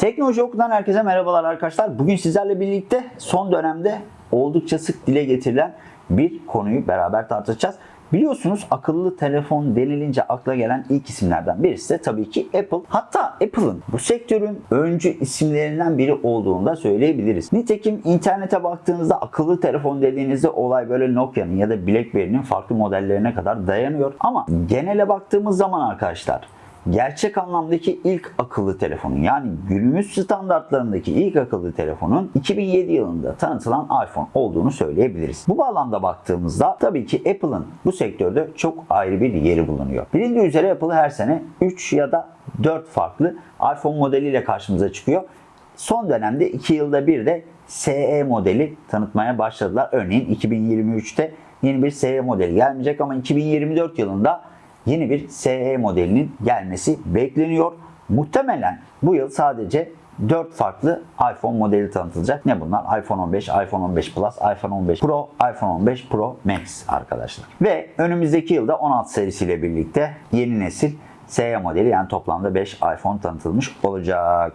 Teknoloji Oku'dan herkese merhabalar arkadaşlar. Bugün sizlerle birlikte son dönemde oldukça sık dile getirilen bir konuyu beraber tartışacağız. Biliyorsunuz akıllı telefon denilince akla gelen ilk isimlerden birisi de tabii ki Apple. Hatta Apple'ın bu sektörün öncü isimlerinden biri olduğunu da söyleyebiliriz. Nitekim internete baktığınızda akıllı telefon dediğinizde olay böyle Nokia'nın ya da BlackBerry'nin farklı modellerine kadar dayanıyor. Ama genele baktığımız zaman arkadaşlar gerçek anlamdaki ilk akıllı telefonun yani günümüz standartlarındaki ilk akıllı telefonun 2007 yılında tanıtılan iPhone olduğunu söyleyebiliriz. Bu bağlamda baktığımızda tabii ki Apple'ın bu sektörde çok ayrı bir yeri bulunuyor. Bilindiği üzere Apple her sene 3 ya da 4 farklı iPhone modeliyle karşımıza çıkıyor. Son dönemde 2 yılda bir de SE modeli tanıtmaya başladılar. Örneğin 2023'te yeni bir SE modeli gelmeyecek ama 2024 yılında yeni bir SE modelinin gelmesi bekleniyor. Muhtemelen bu yıl sadece 4 farklı iPhone modeli tanıtılacak. Ne bunlar? iPhone 15, iPhone 15 Plus, iPhone 15 Pro, iPhone 15 Pro Max arkadaşlar. Ve önümüzdeki yılda 16 serisiyle birlikte yeni nesil SE modeli yani toplamda 5 iPhone tanıtılmış olacak.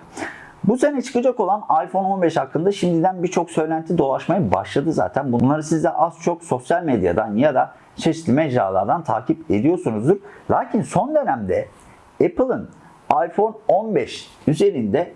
Bu sene çıkacak olan iPhone 15 hakkında şimdiden birçok söylenti dolaşmaya başladı zaten. Bunları siz de az çok sosyal medyadan ya da çeşitli mecralardan takip ediyorsunuzdur. Lakin son dönemde Apple'ın iPhone 15 üzerinde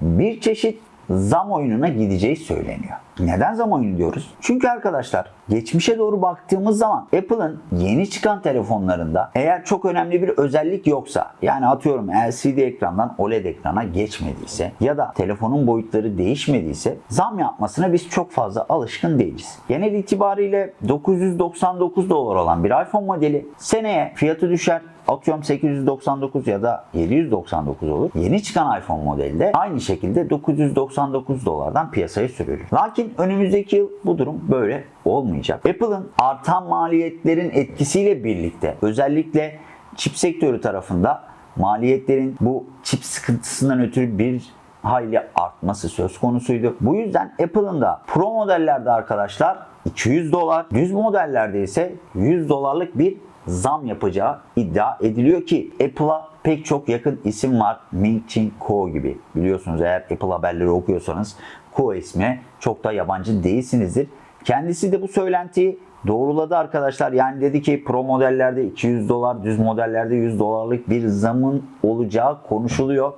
bir çeşit zam oyununa gideceği söyleniyor. Neden zam oyunu diyoruz? Çünkü arkadaşlar geçmişe doğru baktığımız zaman Apple'ın yeni çıkan telefonlarında eğer çok önemli bir özellik yoksa yani atıyorum LCD ekrandan OLED ekrana geçmediyse ya da telefonun boyutları değişmediyse zam yapmasına biz çok fazla alışkın değiliz. Genel itibariyle 999 dolar olan bir iPhone modeli seneye fiyatı düşer atıyorum 899 ya da 799 olur. Yeni çıkan iPhone modeli de aynı şekilde 999 dolardan piyasaya sürülür. Lakin önümüzdeki yıl bu durum böyle olmayacak. Apple'ın artan maliyetlerin etkisiyle birlikte özellikle çip sektörü tarafında maliyetlerin bu çip sıkıntısından ötürü bir hayli artması söz konusuydu. Bu yüzden Apple'ın da Pro modellerde arkadaşlar 200 dolar, düz modellerde ise 100 dolarlık bir zam yapacağı iddia ediliyor ki Apple'a pek çok yakın isim var. Ming Chin Kuo gibi. Biliyorsunuz eğer Apple haberleri okuyorsanız Kuo ismi çok da yabancı değilsinizdir. Kendisi de bu söylentiyi doğruladı arkadaşlar. Yani dedi ki pro modellerde 200 dolar, düz modellerde 100 dolarlık bir zamın olacağı konuşuluyor.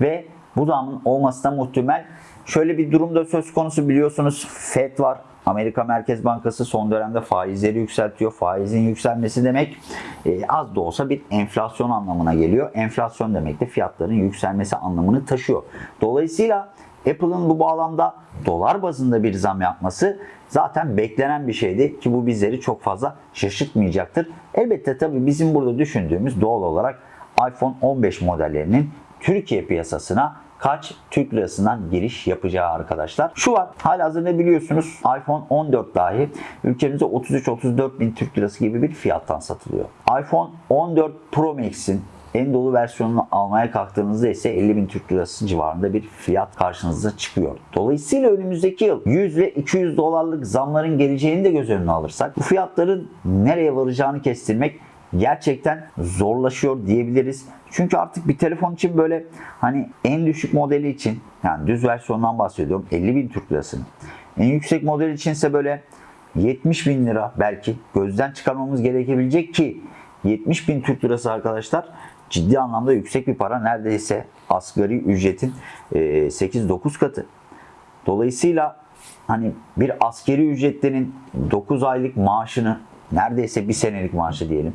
Ve bu zamın olması da muhtemel. Şöyle bir durumda söz konusu biliyorsunuz FED var. Amerika Merkez Bankası son dönemde faizleri yükseltiyor. Faizin yükselmesi demek e, az da olsa bir enflasyon anlamına geliyor. Enflasyon demek de fiyatların yükselmesi anlamını taşıyor. Dolayısıyla Apple'ın bu bağlamda dolar bazında bir zam yapması zaten beklenen bir şeydi ki bu bizleri çok fazla şaşırtmayacaktır. Elbette tabii bizim burada düşündüğümüz doğal olarak iPhone 15 modellerinin Türkiye piyasasına kaç Türk lirasından giriş yapacağı arkadaşlar. Şu var halihazırda biliyorsunuz iPhone 14 dahi ülkemizde 33-34 bin Türk lirası gibi bir fiyattan satılıyor. iPhone 14 Pro Max'in en dolu versiyonunu almaya kalktığınızda ise 50 bin Türk lirası civarında bir fiyat karşınıza çıkıyor. Dolayısıyla önümüzdeki yıl 100 ve 200 dolarlık zamların geleceğini de göz önüne alırsak bu fiyatların nereye varacağını kestirmek gerçekten zorlaşıyor diyebiliriz. Çünkü artık bir telefon için böyle hani en düşük modeli için yani düz versiyondan bahsediyorum 50 bin Türk lirasını. En yüksek model içinse böyle 70 bin lira belki gözden çıkarmamız gerekebilecek ki 70 bin Türk lirası arkadaşlar ciddi anlamda yüksek bir para. Neredeyse asgari ücretin 8-9 katı. Dolayısıyla hani bir askeri ücretlerin 9 aylık maaşını neredeyse bir senelik maaşı diyelim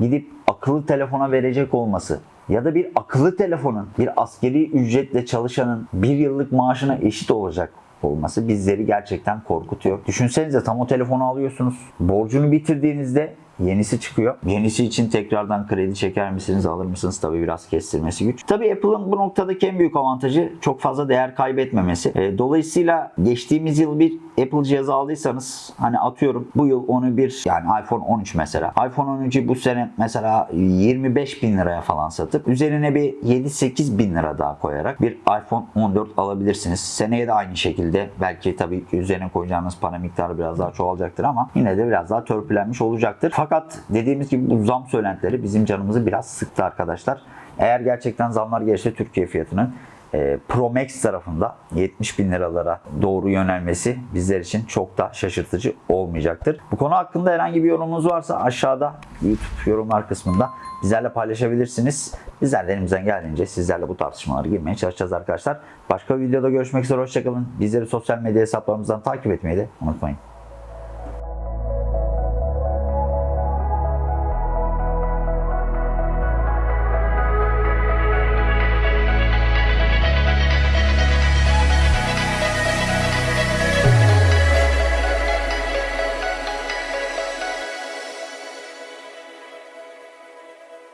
gidip akıllı telefona verecek olması ya da bir akıllı telefonun bir askeri ücretle çalışanın bir yıllık maaşına eşit olacak olması bizleri gerçekten korkutuyor. Düşünsenize tam o telefonu alıyorsunuz. Borcunu bitirdiğinizde yenisi çıkıyor. Yenisi için tekrardan kredi çeker misiniz, alır mısınız? Tabii biraz kestirmesi güç. Tabii Apple'ın bu noktadaki en büyük avantajı çok fazla değer kaybetmemesi. E, dolayısıyla geçtiğimiz yıl bir Apple cihazı aldıysanız hani atıyorum bu yıl onu bir yani iPhone 13 mesela. iPhone 13'ü bu sene mesela 25 bin liraya falan satıp üzerine bir 7-8 bin lira daha koyarak bir iPhone 14 alabilirsiniz. Seneye de aynı şekilde belki tabii üzerine koyacağınız para miktarı biraz daha çoğalacaktır ama yine de biraz daha törpülenmiş olacaktır. Fakat dediğimiz gibi bu zam söylentileri bizim canımızı biraz sıktı arkadaşlar. Eğer gerçekten zamlar gelirse Türkiye fiyatının e, Pro Max tarafında 70 bin liralara doğru yönelmesi bizler için çok da şaşırtıcı olmayacaktır. Bu konu hakkında herhangi bir yorumunuz varsa aşağıda YouTube yorumlar kısmında bizlerle paylaşabilirsiniz. Bizler de elimizden geldiğince sizlerle bu tartışmalara girmeye çalışacağız arkadaşlar. Başka bir videoda görüşmek üzere. Hoşçakalın. Bizleri sosyal medya hesaplarımızdan takip etmeyi de unutmayın.